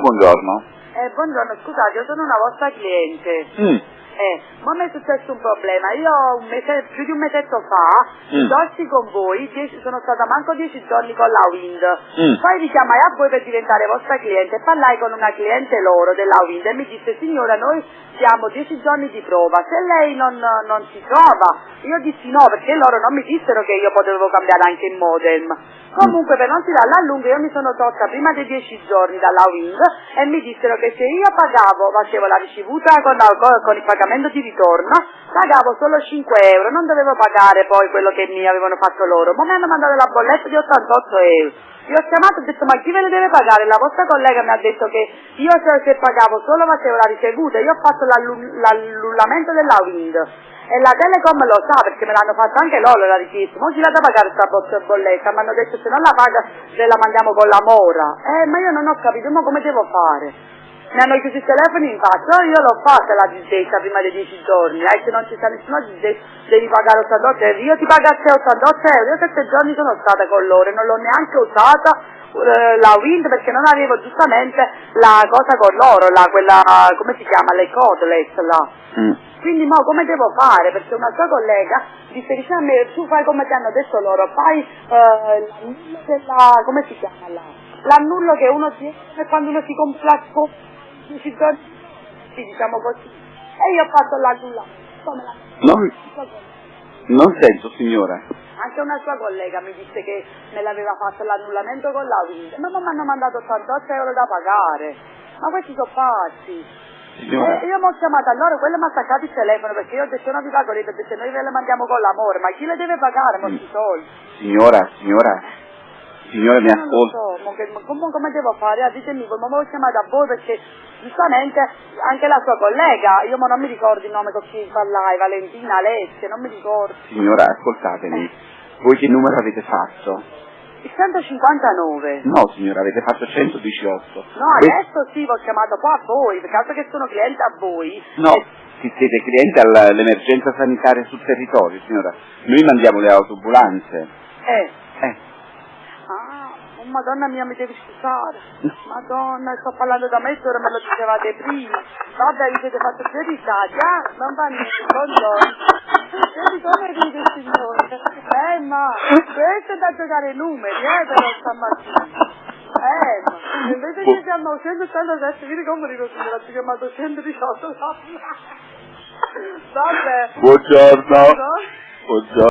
Buongiorno. Eh, buongiorno, scusate, io sono una vostra cliente. Mm. Eh, ma mi è successo un problema. Io un mese, più di un mesetto fa, Mm. dorsi con voi, dieci- sono stata manco dieci giorni con la Wind. Mm. Poi richiamai a voi per diventare vostra cliente parlai con una cliente loro della Wind e mi disse signora noi siamo dieci giorni di prova, se lei non, non si trova, io dissi no perché loro non mi dissero che io potevo cambiare anche il modem. Comunque per non tirarla a lungo io mi sono tolta prima dei dieci giorni dalla Wind e mi dissero che se io pagavo, facevo la ricevuta con, con il pagamento di ritorno, pagavo solo 5 euro, non dovevo pagare poi quello che mi avevano fatto loro, ma mi hanno mandato la bolletta di 88 euro. Io ho chiamato e ho detto ma chi ve le deve pagare? La vostra collega mi ha detto che io se, pagavo solo facevo la ricevuta, io ho fatto l'allu- l'annullamento della Wind e la Telecom lo sa perché me l'hanno fatto anche loro la richiesta, non ci da pagare questa bo- bolletta, mi hanno detto se non la paga se la mandiamo con la mora. Eh ma io non ho capito, ma come devo fare? Mi hanno chiuso i telefoni in faccia, io l'ho fatta la disdetta prima dei 10 giorni, eh, se non ci sta nessuno disdetta devi pagare 88 euro, io ti pago a te 88 euro, io 7 giorni sono stata con loro e non l'ho neanche usata eh, la Wind perché non avevo giustamente la cosa con loro, la, quella, come si chiama, le codeless là. Mm. Quindi mo come devo fare? Perché una sua collega disse dice a me, tu fai come ti hanno detto loro, fai eh, della, come si chiama là? L'annullo che uno tiene quando uno si compra giorni, sì diciamo così. E io ho fatto l'annullamento. Come la Non, non sento, signora. Anche una sua collega mi disse che me l'aveva fatto l'annullamento con la Wind, ma non mi hanno mandato 88 euro da pagare. Ma questi sono pazzi. Signora, Eh, io mi ho chiamato a loro, quello mi ha attaccato il telefono perché io ho detto non vi pago perché se noi ve le mandiamo con l'amore, ma chi le deve pagare molti soldi? signora, signora, signora mi Io non lo ascolta. so, come, come devo fare? Ah, ditemi voi, ma mi ho chiamato a voi perché giustamente anche la sua collega, io mo non mi ricordo il nome con chi parlai, Valentina, Alessia, non mi ricordo. Signora, ascoltatemi. Voi che numero avete fatto? Il 159. No, signora, avete fatto 118. No, adesso sì, vi ho chiamato qua a voi, perché altro che sono cliente a voi. No, Eh, si siete clienti alla- all'emergenza sanitaria sul territorio, signora. Noi mandiamo le autoambulanze. eh. Eh, madonna mia, mi devi scusare. Madonna, sto parlando da me, ora me lo dicevate prima. Vabbè, vi siete fatto più risati, ah? Non va niente, buongiorno. Vedi come ride signore? Eh, ma questo è da giocare i numeri, eh, però stamattina. Eh, ma invece che siamo 187, vedi come rido signora, ti ho chiamato 118. Vabbè. buongiorno. No? Buongiorno.